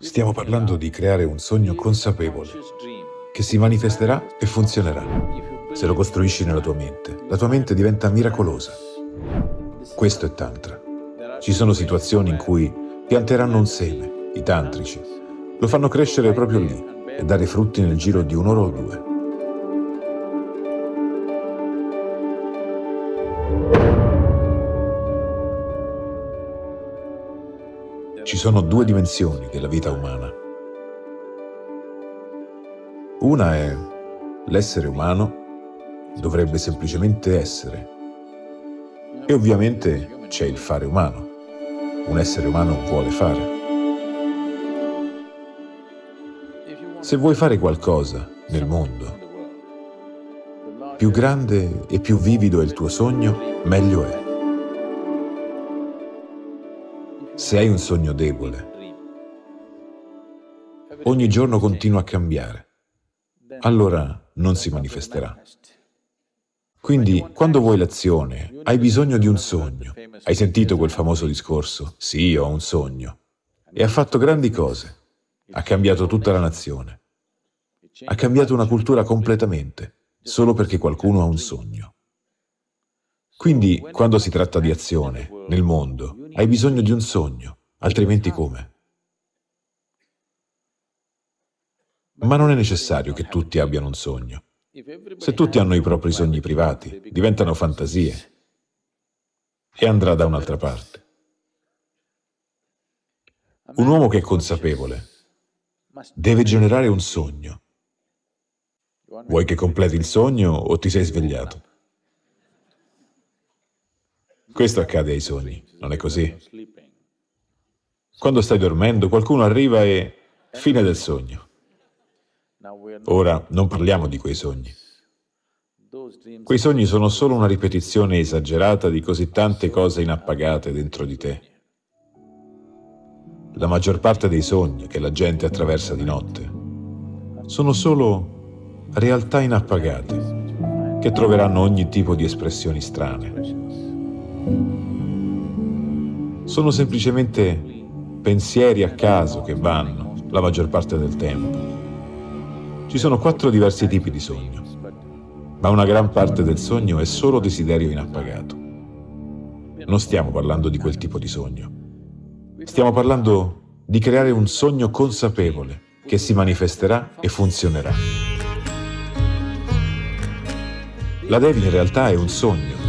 Stiamo parlando di creare un sogno consapevole che si manifesterà e funzionerà. Se lo costruisci nella tua mente, la tua mente diventa miracolosa. Questo è Tantra. Ci sono situazioni in cui pianteranno un seme, i tantrici. Lo fanno crescere proprio lì e dare frutti nel giro di un'ora o due. Ci sono due dimensioni della vita umana. Una è l'essere umano dovrebbe semplicemente essere. E ovviamente c'è il fare umano. Un essere umano vuole fare. Se vuoi fare qualcosa nel mondo, più grande e più vivido è il tuo sogno, meglio è. Se hai un sogno debole, ogni giorno continua a cambiare, allora non si manifesterà. Quindi, quando vuoi l'azione, hai bisogno di un sogno. Hai sentito quel famoso discorso? Sì, ho un sogno. E ha fatto grandi cose. Ha cambiato tutta la nazione. Ha cambiato una cultura completamente, solo perché qualcuno ha un sogno. Quindi, quando si tratta di azione, nel mondo, hai bisogno di un sogno, altrimenti come? Ma non è necessario che tutti abbiano un sogno. Se tutti hanno i propri sogni privati, diventano fantasie e andrà da un'altra parte. Un uomo che è consapevole deve generare un sogno. Vuoi che completi il sogno o ti sei svegliato? Questo accade ai sogni, non è così? Quando stai dormendo, qualcuno arriva e... fine del sogno. Ora, non parliamo di quei sogni. Quei sogni sono solo una ripetizione esagerata di così tante cose inappagate dentro di te. La maggior parte dei sogni che la gente attraversa di notte sono solo realtà inappagate che troveranno ogni tipo di espressioni strane. Sono semplicemente pensieri a caso che vanno la maggior parte del tempo. Ci sono quattro diversi tipi di sogno, ma una gran parte del sogno è solo desiderio inappagato. Non stiamo parlando di quel tipo di sogno. Stiamo parlando di creare un sogno consapevole che si manifesterà e funzionerà. La Devi in realtà è un sogno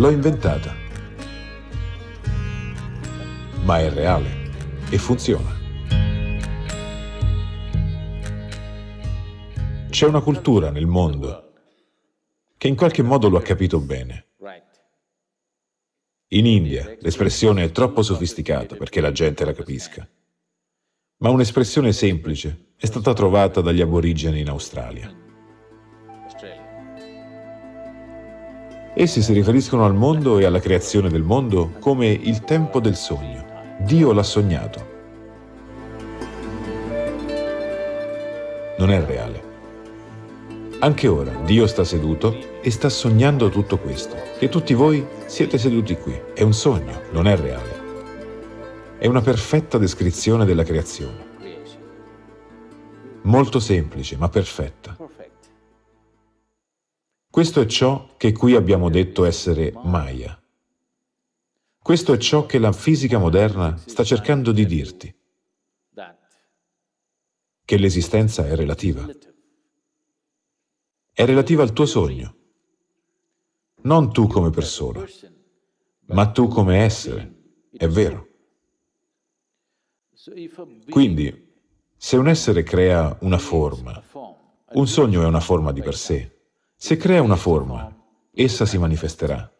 L'ho inventata. Ma è reale e funziona. C'è una cultura nel mondo che in qualche modo lo ha capito bene. In India l'espressione è troppo sofisticata perché la gente la capisca, ma un'espressione semplice è stata trovata dagli aborigeni in Australia. Essi si riferiscono al mondo e alla creazione del mondo come il tempo del sogno. Dio l'ha sognato. Non è reale. Anche ora Dio sta seduto e sta sognando tutto questo. E tutti voi siete seduti qui. È un sogno, non è reale. È una perfetta descrizione della creazione. Molto semplice, ma perfetta. Questo è ciò che qui abbiamo detto essere Maya. Questo è ciò che la fisica moderna sta cercando di dirti, che l'esistenza è relativa. È relativa al tuo sogno, non tu come persona, ma tu come essere, è vero. Quindi, se un essere crea una forma, un sogno è una forma di per sé, se crea una forma, essa si manifesterà.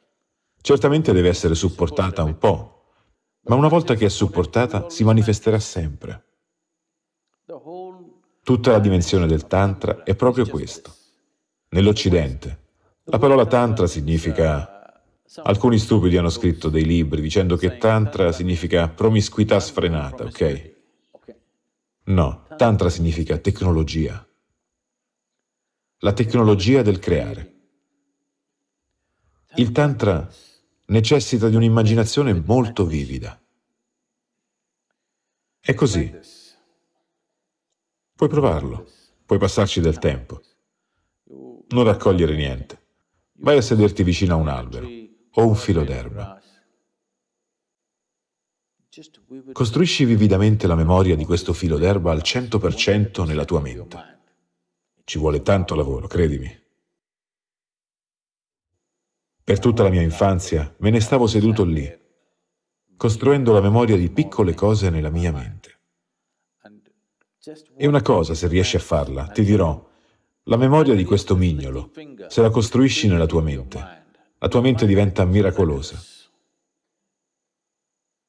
Certamente deve essere supportata un po', ma una volta che è supportata si manifesterà sempre. Tutta la dimensione del Tantra è proprio questo. Nell'Occidente, la parola Tantra significa... Alcuni stupidi hanno scritto dei libri dicendo che Tantra significa promiscuità sfrenata, ok? No, Tantra significa tecnologia la tecnologia del creare. Il Tantra necessita di un'immaginazione molto vivida. È così. Puoi provarlo, puoi passarci del tempo, non raccogliere niente. Vai a sederti vicino a un albero o un filo d'erba. Costruisci vividamente la memoria di questo filo d'erba al 100% nella tua mente. Ci vuole tanto lavoro, credimi. Per tutta la mia infanzia me ne stavo seduto lì, costruendo la memoria di piccole cose nella mia mente. E una cosa, se riesci a farla, ti dirò, la memoria di questo mignolo, se la costruisci nella tua mente, la tua mente diventa miracolosa.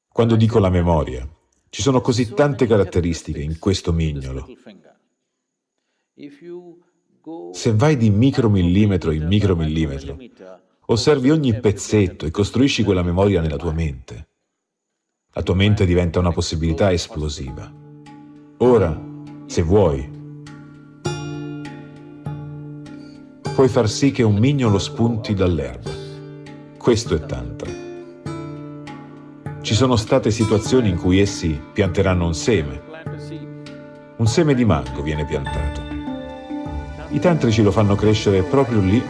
Quando dico la memoria, ci sono così tante caratteristiche in questo mignolo. Se vai di micromillimetro in micromillimetro, osservi ogni pezzetto e costruisci quella memoria nella tua mente, la tua mente diventa una possibilità esplosiva. Ora, se vuoi, puoi far sì che un mignolo spunti dall'erba. Questo è Tantra. Ci sono state situazioni in cui essi pianteranno un seme. Un seme di mango viene piantato. I tantrici lo fanno crescere proprio lì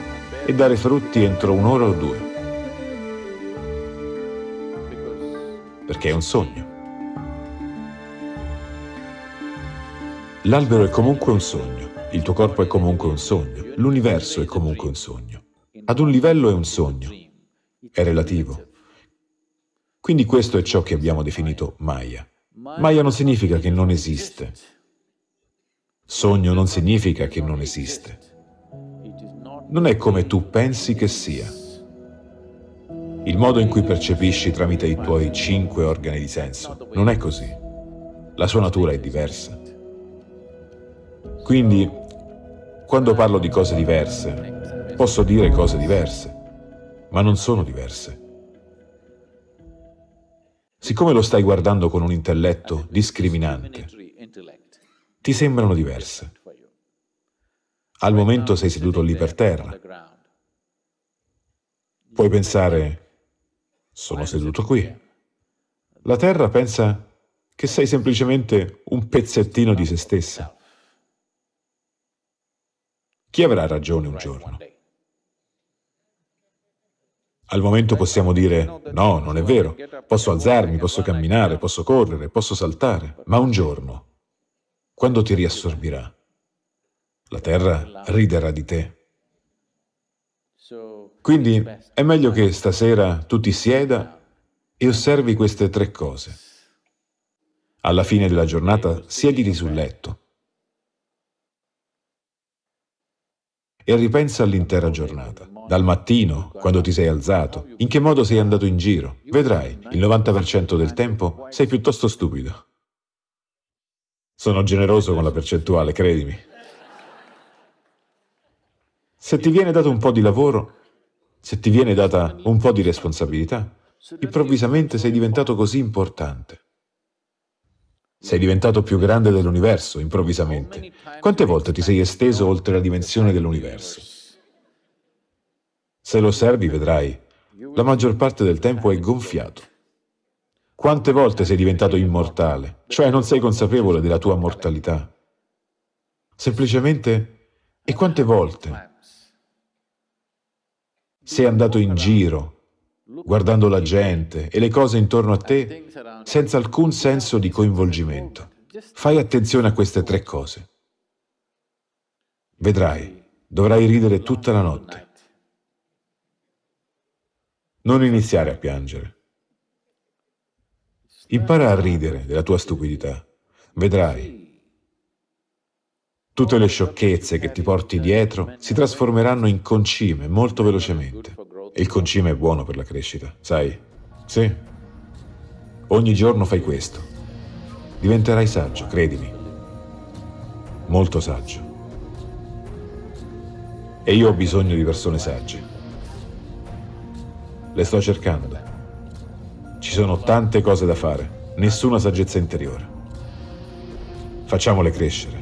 e dare frutti entro un'ora o due. Perché è un sogno. L'albero è comunque un sogno, il tuo corpo è comunque un sogno, l'universo è comunque un sogno. Ad un livello è un sogno, è relativo. Quindi questo è ciò che abbiamo definito Maya. Maya non significa che non esiste. Sogno non significa che non esiste. Non è come tu pensi che sia. Il modo in cui percepisci tramite i tuoi cinque organi di senso non è così. La sua natura è diversa. Quindi, quando parlo di cose diverse, posso dire cose diverse, ma non sono diverse. Siccome lo stai guardando con un intelletto discriminante, ti sembrano diverse. Al momento sei seduto lì per terra. Puoi pensare, sono seduto qui. La terra pensa che sei semplicemente un pezzettino di se stessa. Chi avrà ragione un giorno? Al momento possiamo dire, no, non è vero, posso alzarmi, posso camminare, posso correre, posso saltare, ma un giorno, quando ti riassorbirà, la terra riderà di te. Quindi è meglio che stasera tu ti sieda e osservi queste tre cose. Alla fine della giornata siediti sul letto e ripensa all'intera giornata. Dal mattino, quando ti sei alzato, in che modo sei andato in giro. Vedrai, il 90% del tempo sei piuttosto stupido. Sono generoso con la percentuale, credimi. Se ti viene dato un po' di lavoro, se ti viene data un po' di responsabilità, improvvisamente sei diventato così importante. Sei diventato più grande dell'universo, improvvisamente. Quante volte ti sei esteso oltre la dimensione dell'universo? Se lo osservi, vedrai, la maggior parte del tempo è gonfiato. Quante volte sei diventato immortale, cioè non sei consapevole della tua mortalità? Semplicemente, e quante volte sei andato in giro guardando la gente e le cose intorno a te senza alcun senso di coinvolgimento. Fai attenzione a queste tre cose. Vedrai, dovrai ridere tutta la notte. Non iniziare a piangere. Impara a ridere della tua stupidità. Vedrai. Tutte le sciocchezze che ti porti dietro si trasformeranno in concime molto velocemente. E il concime è buono per la crescita, sai? Sì. Ogni giorno fai questo. Diventerai saggio, credimi. Molto saggio. E io ho bisogno di persone sagge. Le sto cercando. Ci sono tante cose da fare, nessuna saggezza interiore. Facciamole crescere.